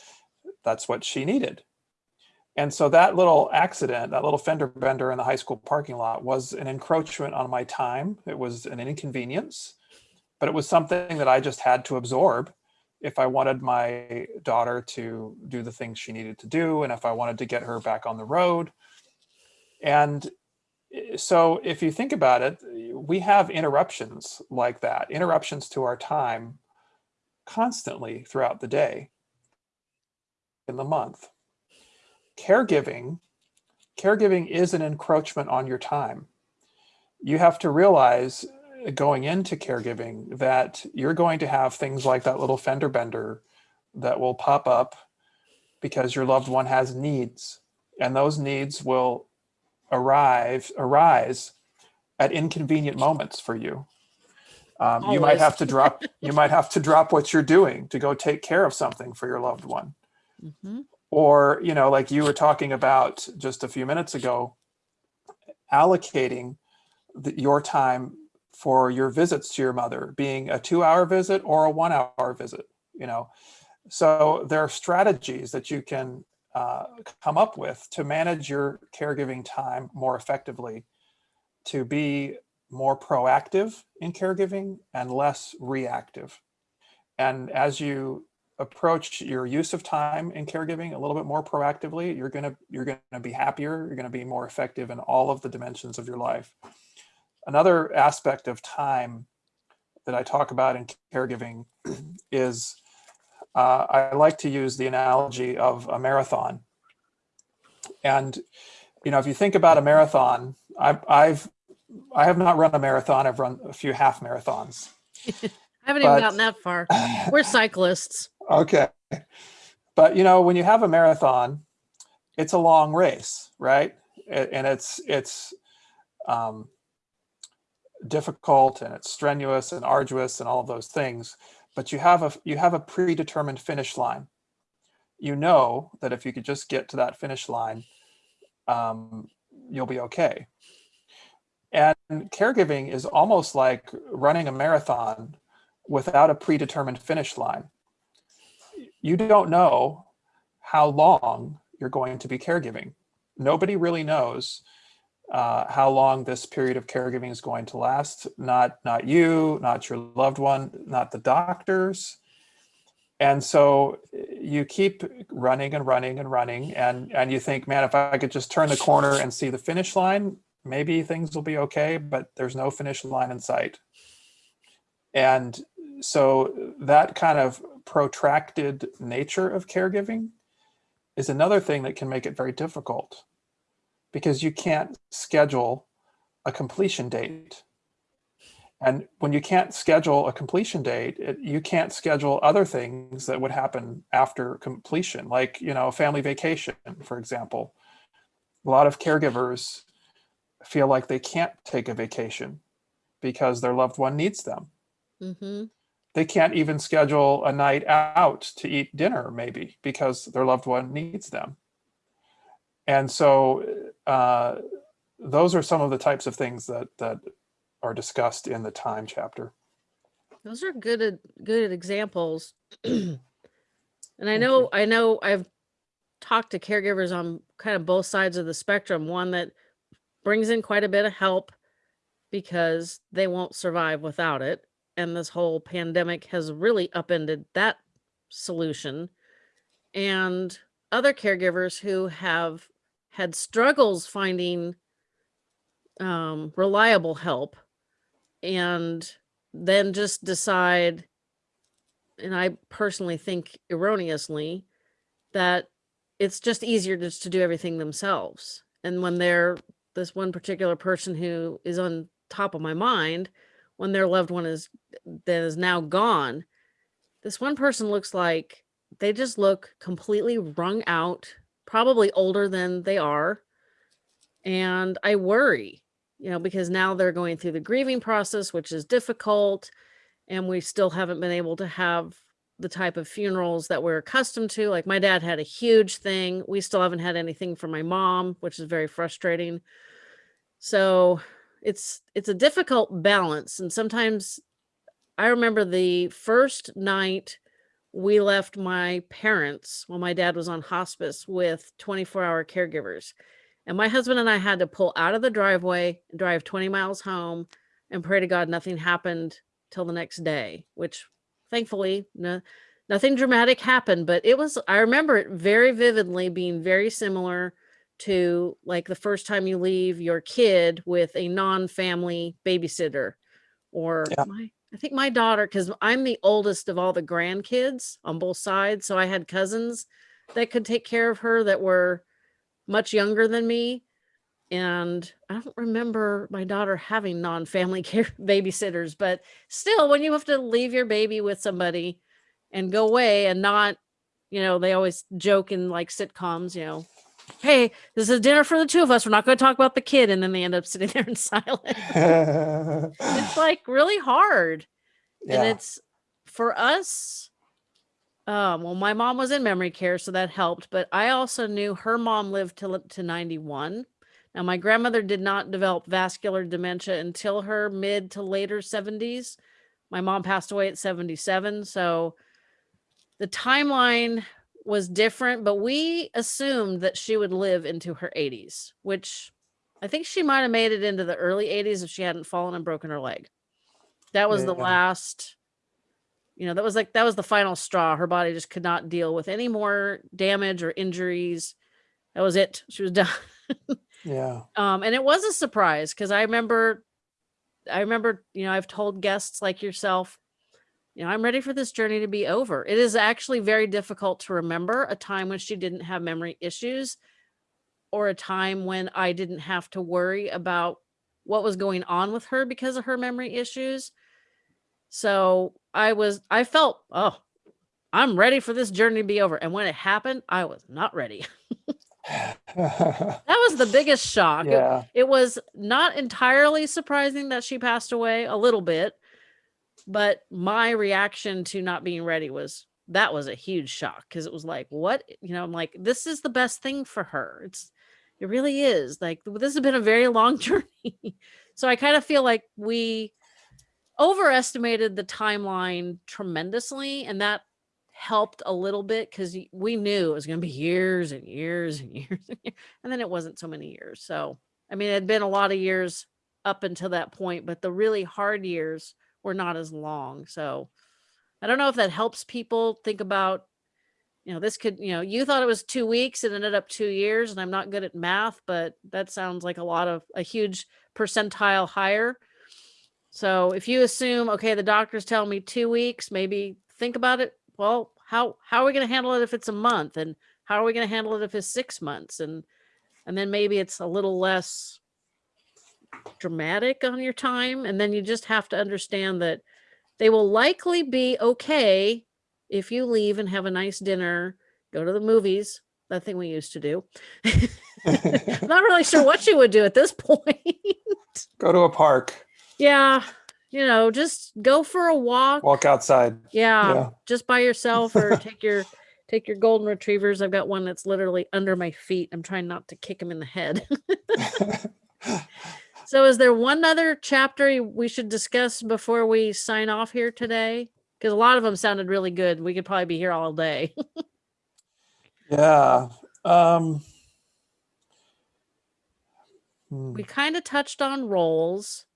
that's what she needed. And so that little accident, that little fender bender in the high school parking lot was an encroachment on my time. It was an inconvenience but it was something that I just had to absorb if I wanted my daughter to do the things she needed to do and if I wanted to get her back on the road. And eh, so if you think about it, we have interruptions like that, interruptions to our time constantly throughout the day in the month. Caregiving, caregiving is an encroachment on your time. You have to realize going into caregiving that you're going to have things like that little fender bender that will pop up because your loved one has needs. And those needs will arrive arise at inconvenient moments for you. Um, you might have to drop you might have to drop what you're doing to go take care of something for your loved one. Mhm. or you know like you were talking about just a few minutes ago allocating the, your time for your visits to your mother being a two hour visit or a one hour visit you know? So there are strategies that you can uh, come up with to manage your caregiving time more effectively to be more proactive in caregiving and less reactive. And as you approach your use of time in caregiving a little bit more proactively you're to you're going to be happier you're going to be more effective in all of the dimensions of your life another aspect of time that I talk about in caregiving is uh, I like to use the analogy of a marathon. And you know, if you think about a marathon, I've, I've I have not run a marathon. I've run a few half marathons. I haven't But- even gotten that far. We're cyclists. Okay. But you know, when you have a marathon, it's a long race, right? And it's it's um, difficult and it's strenuous and arduous and all of those things. But you have a you have a predetermined finish line. You know that if you could just get to that finish line, um, you'll be okay. And caregiving is almost like running a marathon without a predetermined finish line you don't know how long you're going to be caregiving. Nobody really knows uh, how long this period of caregiving is going to last. Not not you, not your loved one, not the doctors. And so you keep running and running and running, and and you think, man, if I could just turn the corner and see the finish line, maybe things will be okay. But there's no finish line in sight. And so that kind of protracted nature of caregiving is another thing that can make it very difficult because you can't schedule a completion date. And when you can't schedule a completion date, it, you can't schedule other things that would happen after completion, like, you know, a family vacation, for example. A lot of caregivers feel like they can't take a vacation because their loved one needs them hmm they can't even schedule a night out to eat dinner maybe because their loved one needs them and so uh, those are some of the types of things that that are discussed in the time chapter Those are good good examples. and I know. I know I've talked to caregivers on kind of both sides of the spectrum. One that brings in quite a bit of help because they won't survive without it. And this whole pandemic has really upended that solution. And other caregivers who have had struggles finding um, reliable help and then just decide, and I personally think erroneously, that it's just easier just to do everything themselves. And when they're this one particular person who is on top of my mind, when their loved one is that is now gone, this one person looks like they just look completely wrung out, probably older than they are. And I worry, you know, because now they're going through the grieving process, which is difficult. And we still haven't been able to have the type of funerals that we're accustomed to. Like my dad had a huge thing. We still haven't had anything for my mom, which is very frustrating. So it's it's a difficult balance. And sometimes I remember the first night we left my parents when my dad was on hospice with 24 hour caregivers. And my husband and I had to pull out of the driveway, and drive 20 miles home, and pray to God nothing happened till the next day, which thankfully no, nothing dramatic happened. But it was, I remember it very vividly being very similar to like the first time you leave your kid with a non family babysitter or Yeah. my I think my daughter, because I'm the oldest of all the grandkids on both sides. So I had cousins that could take care of her that were much younger than me. And I don't remember my daughter having non family care babysitters, but still, when you have to leave your baby with somebody and go away and not, you know, they always joke in like sitcoms, you know, hey, this is dinner for the two of us. We're not going to talk about the kid. And then they end up sitting there in silence. it's like really hard and it's for us um well my mom was in memory care so that helped but i also knew her mom lived to to 91 now my grandmother did not develop vascular dementia until her mid to later 70s my mom passed away at 77 so the timeline was different but we assumed that she would live into her 80s which i think she might have made it into the early 80s if she hadn't fallen and broken her leg. That was the last you know that was like that was the final straw. Her body just could not deal with any more damage or injuries. That was it. She was done. Yeah. um and it was a surprise because i remember i remember you know i've told guests like yourself you know i'm ready for this journey to be over. It is actually very difficult to remember a time when she didn't have memory issues or a time when i didn't have to worry about what was going on with her because of her memory issues. So i was i felt oh i'm ready for this journey to be over. And when it happened i was not ready. That was the biggest shock. It- it was not entirely surprising that she passed away a little bit but my reaction to not being ready was that was a huge shock because it was like what? You know i'm like this is the best thing for her. It's it really is. Like this has been a very long journey. So i kind of feel like we overestimated the timeline tremendously and that helped a little bit because we knew it was going to be years and years and years and years and then it wasn't so many years. So i mean it had been a lot of years up until that point but the really hard years were not as long so i don't know if that helps people think about you know this could you know you thought it was two weeks it ended up two years and i'm not good at math but that sounds like a lot of a huge percentile higher. So if you assume okay the doctor's telling me two weeks maybe think about it well how how are we going to handle it if it's a month and how are we going to handle it if it's six months? And and then maybe it's a little less dramatic on your time and then you just have to understand that they will likely be okay if you leave and have a nice dinner go to the movies that thing we used to do. Not really sure what you would do at this point. Go to a park, yeah you know just go for a walk. Walk outside. yeah, Yeah. just by yourself or take your take your golden retrievers. I've got one that's literally under my feet. I'm trying not to kick him in the head so is there one other chapter we should discuss before we sign off here today because a lot of them sounded really good we could probably be here all day yeah. Um, hmm, we kind of touched on roles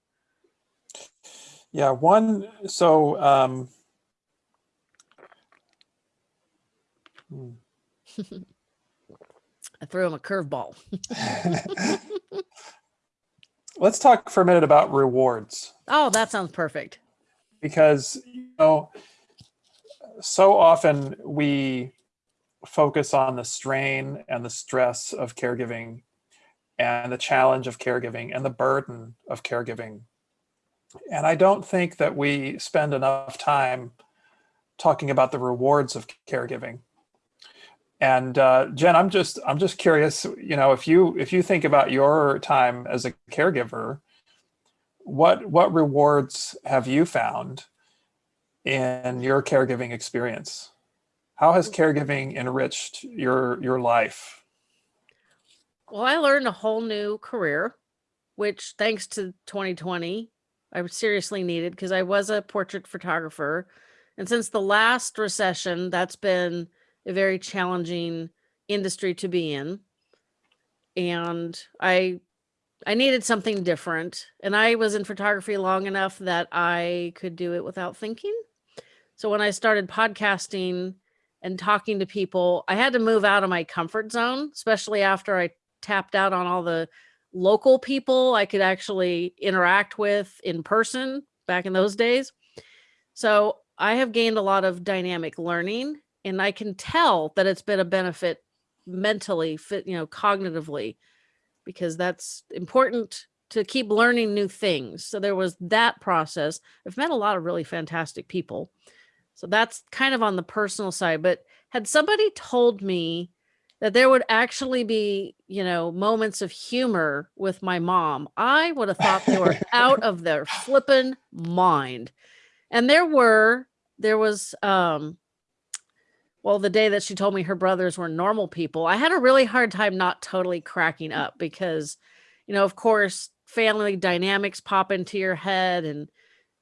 Yeah, one, so, um, hmm. I threw him a curveball. let's talk for a minute about rewards Oh, that sounds perfect. because, you know, so often we focus on the strain and the stress of caregiving and the challenge of caregiving and the burden of caregiving. And I don't think that we spend enough time talking about the rewards of caregiving. And uh, Jen, I'm just I'm just curious, you know, if you if you think about your time as a caregiver, what what rewards have you found in your caregiving experience? How has caregiving enriched your your life? Well, I learned a whole new career, which thanks to 2020, I seriously needed because I was a portrait photographer. And since the last recession, that's been a very challenging industry to be in. And I I needed something different. And I was in photography long enough that I could do it without thinking. So when I started podcasting and talking to people, I had to move out of my comfort zone, especially after I tapped out on all the local people I could actually interact with in person back in those days. So I have gained a lot of dynamic learning and I can tell that it's been a benefit mentally, fit, you know, cognitively, because that's important to keep learning new things. So there was that process. I've met a lot of really fantastic people. So that's kind of on the personal side. But had somebody told me that there would actually be, you know, moments of humor with my mom, I would have thought they were out of their flippin' mind. And there were, there was, um, well, the day that she told me her brothers were normal people, I had a really hard time not totally cracking mm. up because, you know, of course, family dynamics pop into your head and,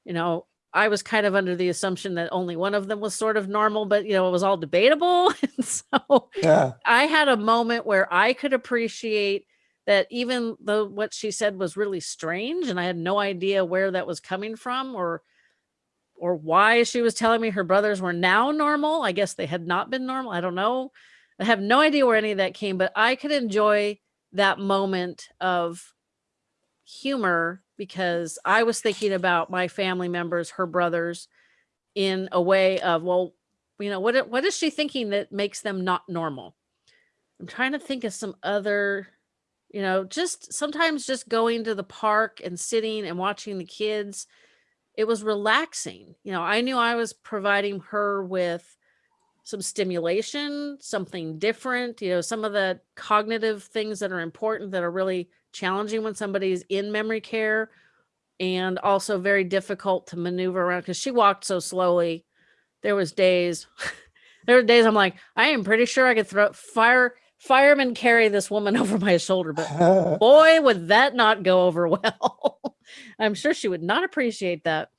you know, I was kind of under the assumption that only one of them was sort of normal, but you know, it was all debatable. And so Yeah. I had a moment where I could appreciate that even though what she said was really strange and I had no idea where that was coming from or or why she was telling me her brothers were now normal. I guess they had not been normal. I don't know. I have no idea where any of that came, but I could enjoy that moment of humor because I was thinking about my family members, her brothers, in a way of, well, you know, what what is she thinking that makes them not normal? I'm trying to think of some other, you know, just sometimes just going to the park and sitting and watching the kids. It was relaxing. You know, I knew I was providing her with some stimulation, something different, you know, some of the cognitive things that are important that are really challenging when somebody's in memory care and also very difficult to maneuver around because she walked so slowly. There was days, there were days I'm like, I am pretty sure I could throw fire fireman carry this woman over my shoulder, but boy, would that not go over well. I'm sure she would not appreciate that.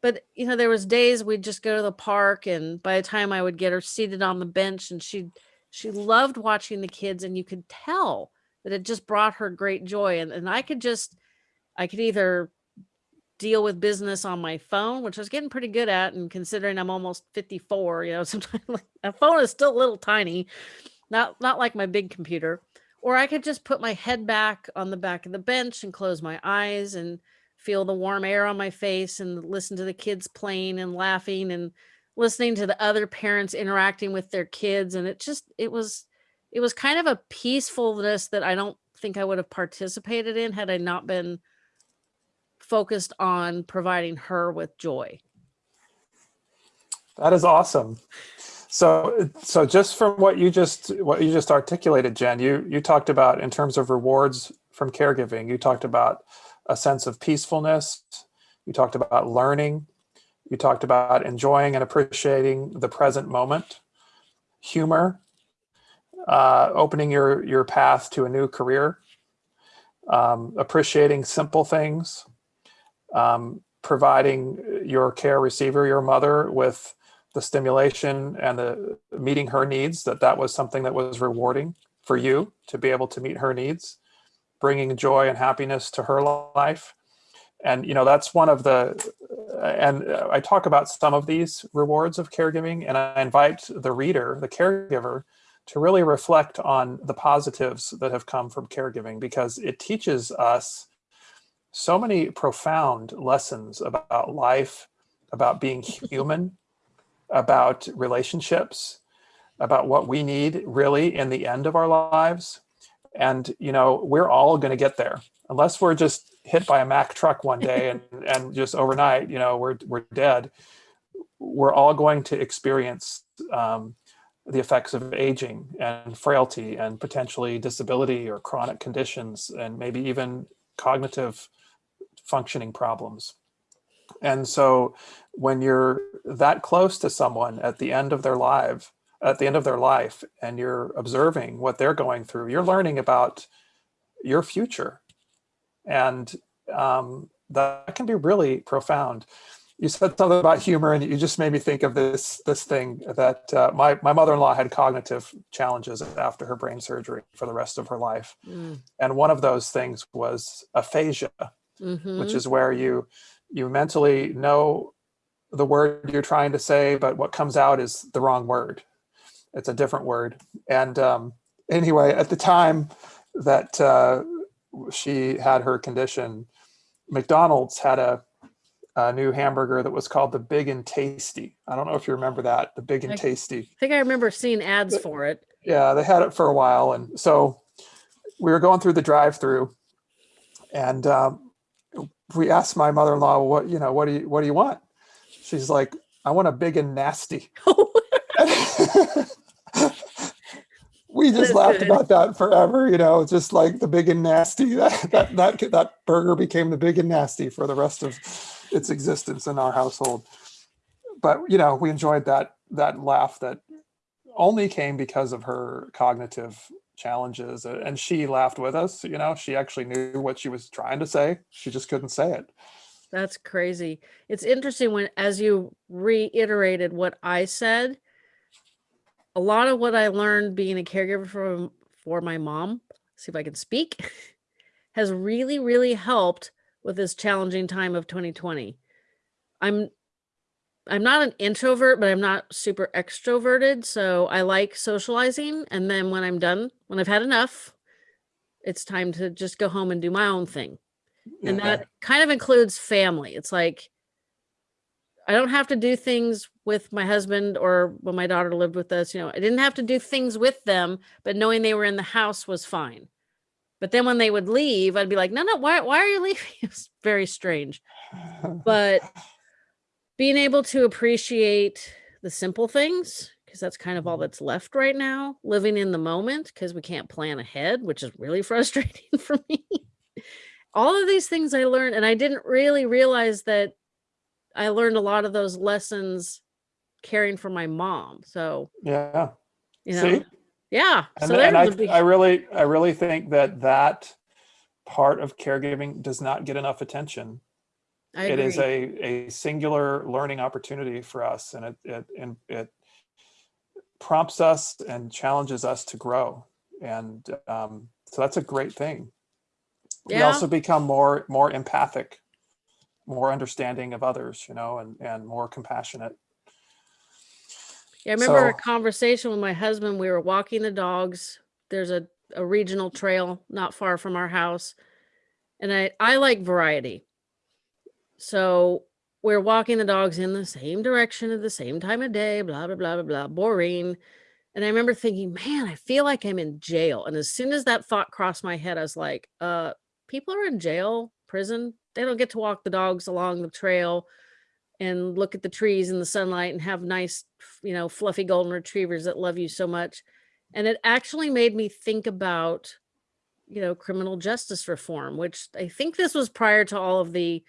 But you know, there was days we'd just go to the park, and by the time I would get her seated on the bench, and she she loved watching the kids, and you could tell that it just brought her great joy. And and I could just I could either deal with business on my phone, which I was getting pretty good at, and considering I'm almost 54, you know, sometimes like, a phone is still a little tiny, not not like my big computer. Or I could just put my head back on the back of the bench and close my eyes and feel the warm air on my face and listen to the kids playing and laughing and listening to the other parents interacting with their kids. And it just it was it was kind of a peacefulness that I don't think I would have participated in had I not been focused on providing her with joy. That is awesome. So, so just from what you just what you just articulated, Jen, you you talked about in terms of rewards from caregiving. You talked about a sense of peacefulness. You talked about learning. You talked about enjoying and appreciating the present moment, humor, uh, opening your your path to a new career, um, appreciating simple things, um, providing your care receiver, your mother, with the stimulation and the meeting her needs, that that was something that was rewarding for you to be able to meet her needs, bringing joy and happiness to her life. And, you know, that's one of the, and I talk about some of these rewards of caregiving, and I invite the reader, the caregiver, to really reflect on the positives that have come from caregiving because it teaches us so many profound lessons about life, about being human, about relationships, about what we need really in the end of our lives. And, you know, we're all going to get there unless we're just hit by a Mack truck one day and, and just overnight, you know, we're, we're dead. We're all going to experience um, the effects of aging and frailty and potentially disability or chronic conditions and maybe even cognitive functioning problems. And so when you're that close to someone at the end of their life, at the end of their life, and you're observing what they're going through, you're learning about your future. And um, that can be really profound. You said something about humor and you just made me think of this, this thing that uh, my, my mother-in-law had cognitive challenges after her brain surgery for the rest of her life. Mm. And one of those things was aphasia, Mhm. which is where you you mentally know the word you're trying to say, but what comes out is the wrong word. It's a different word. And um, anyway, at the time that uh, she had her condition, McDonald's had a, a new hamburger that was called the Big and Tasty. I don't know if you remember that, the Big and I- Tasty. I think I remember seeing ads for it. Yeah, they had it for a while. And so we were going through the drive through and um, we asked my mother-in-law, what, you know, what do you, what do you want? She's like, I want a big and nasty. we just is laughed good. about that forever, you know, just like the big and nasty. That, that, that, that burger became the big and nasty for the rest of its existence in our household. But, you know, we enjoyed that, that laugh that only came because of her cognitive challenges uh, and she laughed with us you know she actually knew what she was trying to say she just couldn't say it That's crazy. It's interesting when, as you reiterated what I said, a lot of what I learned being a caregiver for, for my mom, see if I can speak, has really, really helped with this challenging time of 2020. I'm I'm not an introvert, but I'm not super extroverted. So I like socializing. And then when I'm done, when I've had enough, it's time to just go home and do my own thing and Yeah. that kind of includes family it's like i don't have to do things with my husband or when my daughter lived with us you know i didn't have to do things with them but knowing they were in the house was fine but then when they would leave i'd be like no no why, why are you leaving it's very strange but being able to appreciate the simple things because that's kind of all Mhm. that's left right now living in the moment because we can't plan ahead which is really frustrating for me. All of these things i learned and i didn't really realize that i learned a lot of those lessons caring for my mom so yeah. you know see? yeah and, so and I, big I really i really think that that part of caregiving does not get enough attention it is a, a singular learning opportunity for us and it, it, and it prompts us and challenges us to grow. And um, so that's a great thing. We also become more, more empathic, more understanding of others, you know, and, and more compassionate. Yeah, I remember a conversation with my husband. We were walking the dogs. There's a, a regional trail not far from our house. And I, I like variety. So we're walking the dogs in the same direction at the same time of day, blah, blah, blah, blah, blah, boring. And I remember thinking, man, I feel like I'm in jail. And as soon as that thought crossed my head, I was like, uh, people are in jail, prison. They don't get to walk the dogs along the trail and look at the trees in the sunlight and have nice, you know, fluffy golden retrievers that love you so much. And it actually made me think about, you know, criminal justice reform, which I think this was prior to all of the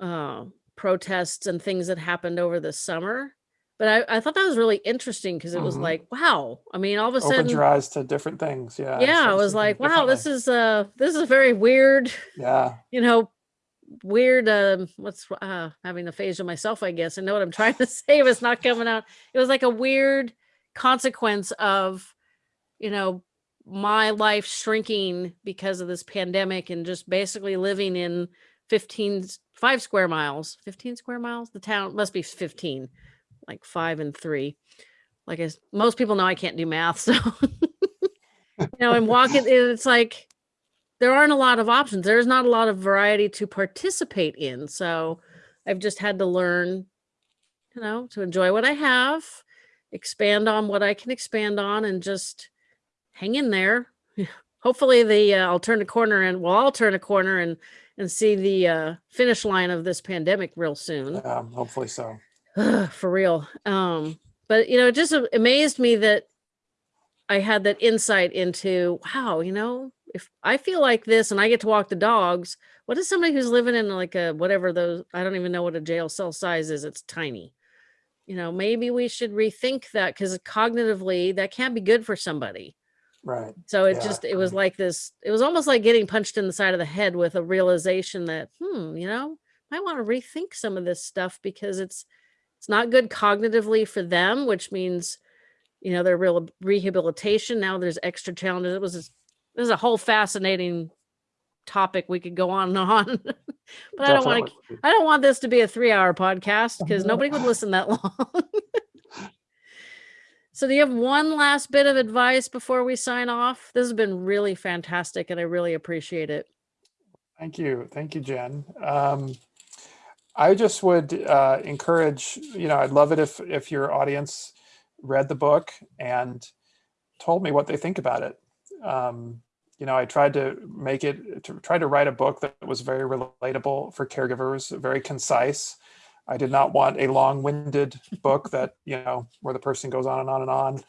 uh, protests and things that happened over the summer. But I, I thought that was really interesting because it was Mhm. like, wow. I mean, all of a Opens sudden, your eyes to different things. Yeah. yeah, I was like, wow, this is uh this is a very weird Yeah. you know, weird um what's uh having aphasia myself, I guess. I know what I'm trying to say, but it's not coming out. It was like a weird consequence of, you know, my life shrinking because of this pandemic and just basically living in 15 s- five square miles 15 square miles? The town must be 15 like five and three. Like as most people know i can't do math so you know and walk it it's like there aren't a lot of options. There's not a lot of variety to participate in so i've just had to learn you know to enjoy what i have expand on what i can expand on and just hang in there. Hopefully the uh, i'll turn a corner and well i'll turn a corner and and see the uh, finish line of this pandemic real soon. Um, hopefully so. for real. Um but you know it just amazed me that i had that insight into wow you know if i feel like this and i get to walk the dogs what is somebody who's living in like a whatever those i don't even know what a jail cell size is it's tiny. You know maybe we should rethink that because cognitively that can't be good for somebody Right. so it Yeah, just it was like this it was almost like getting punched in the side of the head with a realization that hmm you know i want to rethink some of this stuff because it's it's not good cognitively for them which means you know their real rehabilitation. Now there's extra challenges. It was this, this is a whole fascinating topic we could go on and on. But i don't want to I don't want this to be a three hour podcast because nobody would listen that long. So, do you have one last bit of advice before we sign off? This has been really fantastic and I really appreciate it. Thank you. Thank you, Jen. Um, I just would uh, encourage, you know, I'd love it if if your audience read the book and told me what they think about it. Um, you know, I tried to make it to try to write a book that was very relatable for caregivers, very concise. I did not want a long-winded book that you know where the person goes on and on and on.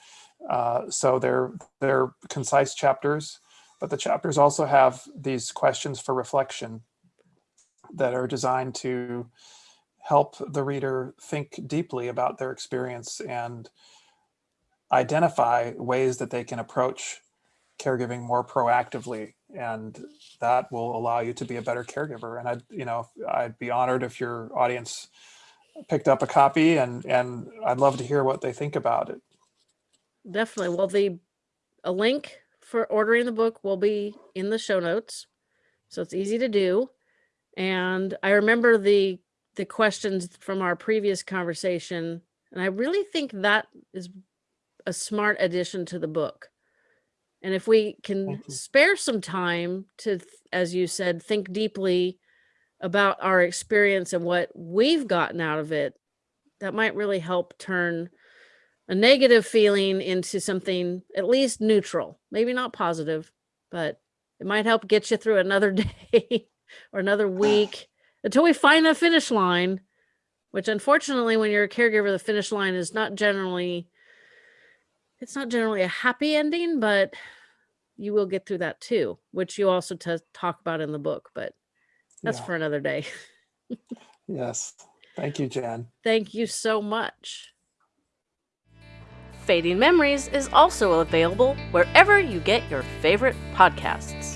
Uh, so they're they're concise chapters, but the chapters also have these questions for reflection that are designed to help the reader think deeply about their experience and identify ways that they can approach caregiving more proactively and that will allow you to be a better caregiver and i'd you know i'd be honored if your audience picked up a copy and and i'd love to hear what they think about it Definitely. Well, the a link for ordering the book will be in the show notes. So it's easy to do. And I remember the the questions from our previous conversation and I really think that is a smart addition to the book. And if we can spare some time to as you said think deeply about our experience and what we've gotten out of it, that might really help turn a negative feeling into something at least neutral, maybe not positive, but it might help get you through another day or another week until we find the finish line. Which, unfortunately, when you're a caregiver, the finish line is not generally it's not generally a happy ending, but you will get through that too, which you also talk about in the book. But that's Yeah. for another day. yes thank you Jan. Thank you so much. Fading Memories is also available wherever you get your favorite podcasts.